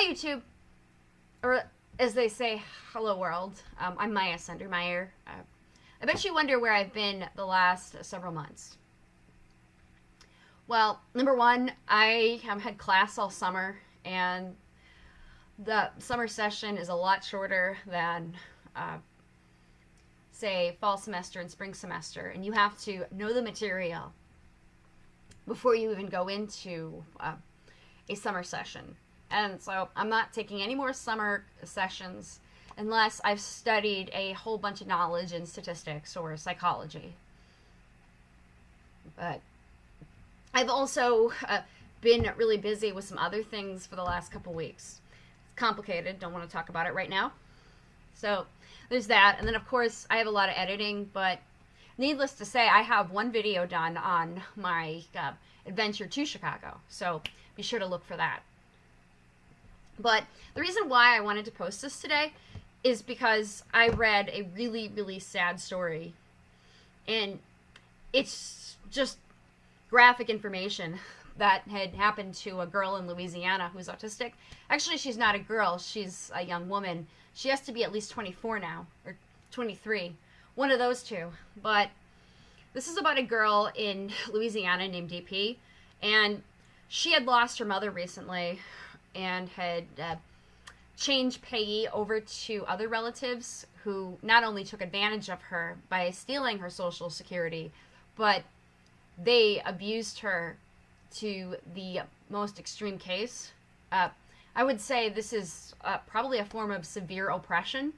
Hi, YouTube. Or as they say, hello, world. Um, I'm Maya Sundermeyer. Uh, I bet you wonder where I've been the last several months. Well, number one, I have had class all summer, and the summer session is a lot shorter than, uh, say, fall semester and spring semester, and you have to know the material before you even go into uh, a summer session. And so I'm not taking any more summer sessions unless I've studied a whole bunch of knowledge in statistics or psychology. But I've also uh, been really busy with some other things for the last couple weeks. It's complicated, don't want to talk about it right now. So there's that. And then, of course, I have a lot of editing, but needless to say, I have one video done on my uh, adventure to Chicago. So be sure to look for that. But the reason why I wanted to post this today is because I read a really, really sad story. And it's just graphic information that had happened to a girl in Louisiana who's autistic. Actually, she's not a girl, she's a young woman. She has to be at least 24 now, or 23. One of those two. But this is about a girl in Louisiana named DP, and she had lost her mother recently and had uh, changed Peggy over to other relatives who not only took advantage of her by stealing her social security, but they abused her to the most extreme case. Uh, I would say this is uh, probably a form of severe oppression.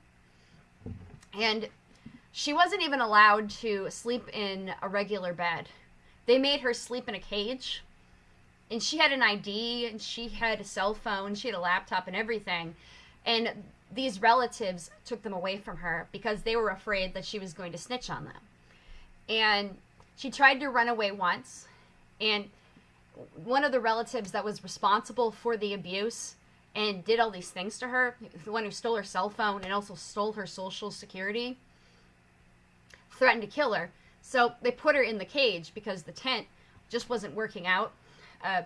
And she wasn't even allowed to sleep in a regular bed. They made her sleep in a cage and she had an ID and she had a cell phone, she had a laptop and everything. And these relatives took them away from her because they were afraid that she was going to snitch on them. And she tried to run away once, and one of the relatives that was responsible for the abuse and did all these things to her, the one who stole her cell phone and also stole her social security, threatened to kill her. So they put her in the cage because the tent just wasn't working out uh,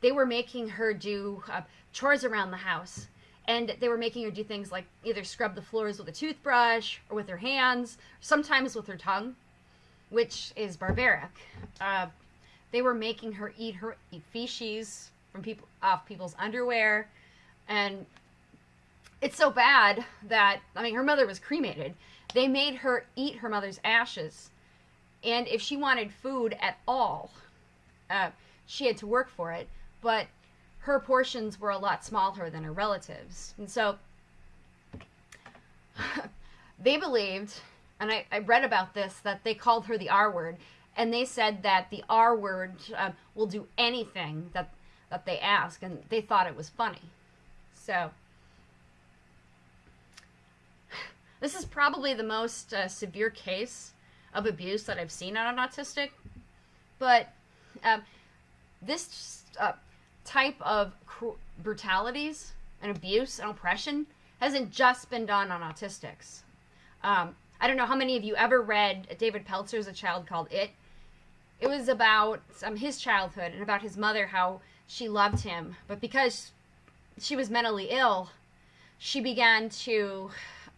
they were making her do uh, chores around the house. And they were making her do things like either scrub the floors with a toothbrush or with her hands, sometimes with her tongue, which is barbaric. Uh, they were making her eat her eat feces from people off people's underwear, and it's so bad that I mean her mother was cremated. They made her eat her mother's ashes, and if she wanted food at all, uh, she had to work for it, but her portions were a lot smaller than her relatives. And so they believed, and I, I, read about this, that they called her the R word, and they said that the R word uh, will do anything that, that they ask, and they thought it was funny. So this is probably the most uh, severe case of abuse that I've seen on an autistic, but um, this uh, type of brutalities and abuse and oppression hasn't just been done on autistics. Um, I don't know how many of you ever read David Pelzer's A Child Called It. It was about um, his childhood and about his mother, how she loved him, but because she was mentally ill, she began to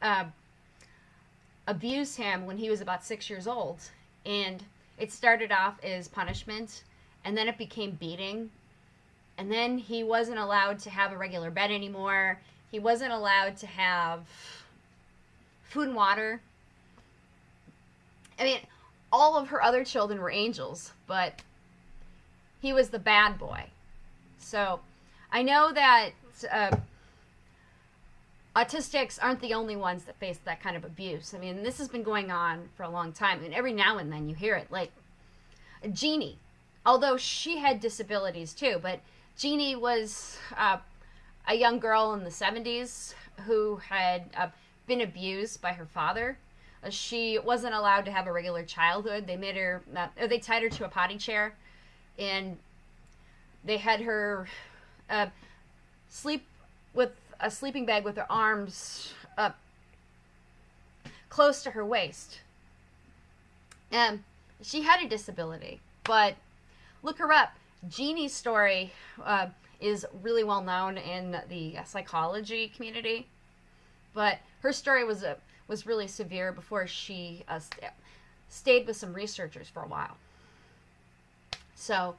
uh, abuse him when he was about six years old. And it started off as punishment and then it became beating. And then he wasn't allowed to have a regular bed anymore. He wasn't allowed to have food and water. I mean, all of her other children were angels, but he was the bad boy. So I know that uh, autistics aren't the only ones that face that kind of abuse. I mean, this has been going on for a long time, and every now and then you hear it. Like Genie, although she had disabilities too. But Genie was uh, a young girl in the 70s who had uh, been abused by her father. Uh, she wasn't allowed to have a regular childhood. They made her, uh, they tied her to a potty chair, and they had her uh, sleep with a sleeping bag with her arms up close to her waist. And she had a disability, but look her up. Genie's story uh, is really well known in the psychology community, but her story was a was really severe before she uh, st- stayed with some researchers for a while. So,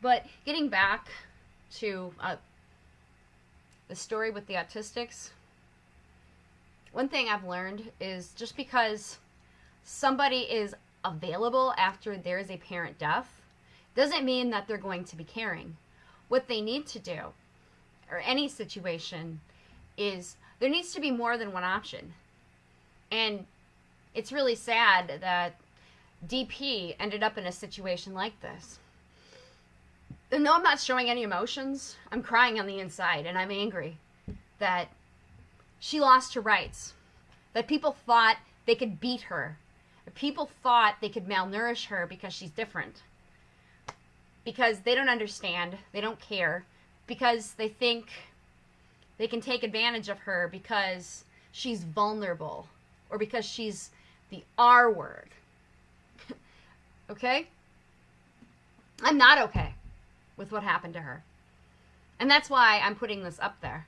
but getting back to uh, the story with the autistics, one thing I've learned is just because somebody is available after there is a parent death doesn't mean that they're going to be caring. What they need to do, or any situation, is there needs to be more than one option. And it's really sad that DP ended up in a situation like this. And though I'm not showing any emotions, I'm crying on the inside and I'm angry that she lost her rights. That people thought they could beat her. People thought they could malnourish her because she's different. Because they don't understand, they don't care, because they think they can take advantage of her because she's vulnerable or because she's the R word. okay? I'm not okay with what happened to her. And that's why I'm putting this up there.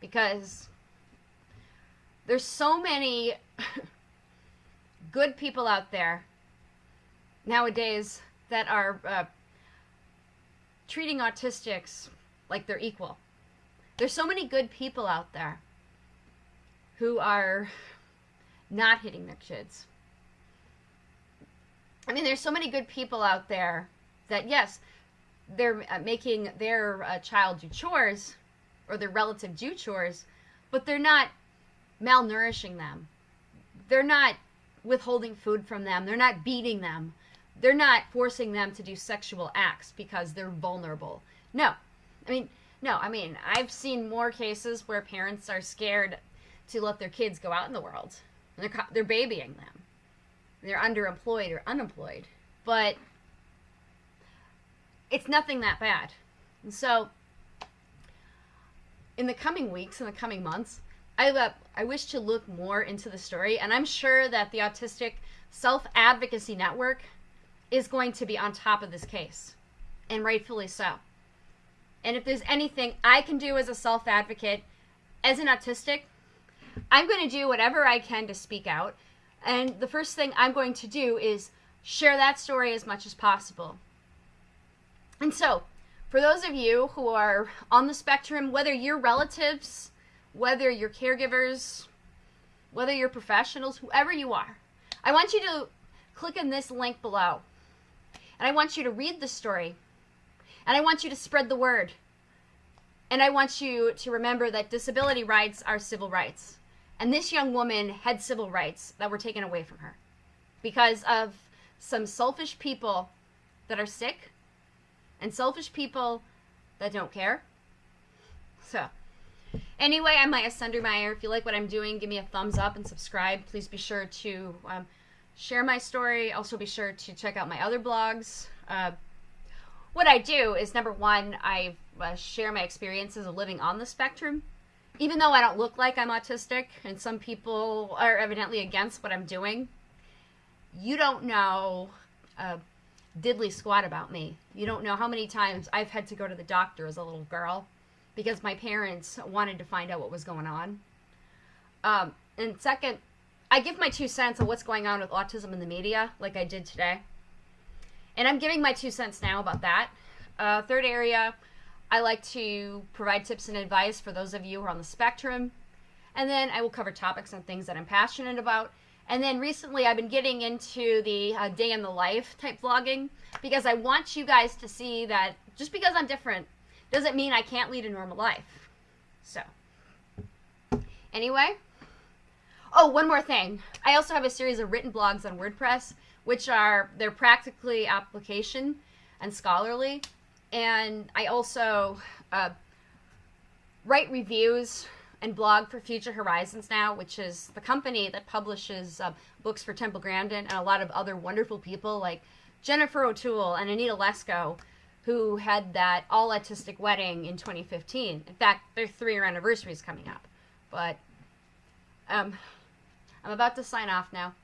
Because there's so many good people out there nowadays that are uh, treating autistics like they're equal. There's so many good people out there who are not hitting their kids. I mean, there's so many good people out there that, yes, they're uh, making their uh, child do chores or their relative do chores, but they're not malnourishing them. They're not withholding food from them. They're not beating them. They're not forcing them to do sexual acts because they're vulnerable. No. I mean, no, I mean, I've seen more cases where parents are scared to let their kids go out in the world. They're, they're babying them. They're underemployed or unemployed. But it's nothing that bad. And so, in the coming weeks, in the coming months, I, uh, I wish to look more into the story, and I'm sure that the Autistic Self Advocacy Network is going to be on top of this case, and rightfully so. And if there's anything I can do as a self advocate, as an autistic, I'm going to do whatever I can to speak out. And the first thing I'm going to do is share that story as much as possible. And so, for those of you who are on the spectrum, whether you're relatives, whether you're caregivers, whether you're professionals, whoever you are, I want you to click on this link below. And I want you to read the story. And I want you to spread the word. And I want you to remember that disability rights are civil rights. And this young woman had civil rights that were taken away from her because of some selfish people that are sick and selfish people that don't care. So, Anyway, I'm Maya Sundermeyer. If you like what I'm doing, give me a thumbs up and subscribe. Please be sure to um, share my story. Also, be sure to check out my other blogs. Uh, what I do is number one, I uh, share my experiences of living on the spectrum. Even though I don't look like I'm autistic, and some people are evidently against what I'm doing, you don't know uh, diddly squat about me. You don't know how many times I've had to go to the doctor as a little girl because my parents wanted to find out what was going on. Um, and second, I give my two cents on what's going on with autism in the media, like I did today. And I'm giving my two cents now about that. Uh, third area, I like to provide tips and advice for those of you who are on the spectrum. And then I will cover topics on things that I'm passionate about. And then recently I've been getting into the uh, day in the life type vlogging because I want you guys to see that just because I'm different doesn't mean I can't lead a normal life. So, anyway. Oh, one more thing. I also have a series of written blogs on WordPress, which are, they're practically application and scholarly. And I also uh, write reviews and blog for Future Horizons now, which is the company that publishes uh, books for Temple Grandin and a lot of other wonderful people like Jennifer O'Toole and Anita Lesko who had that all autistic wedding in 2015. In fact, their three year anniversary is coming up. But um, I'm about to sign off now.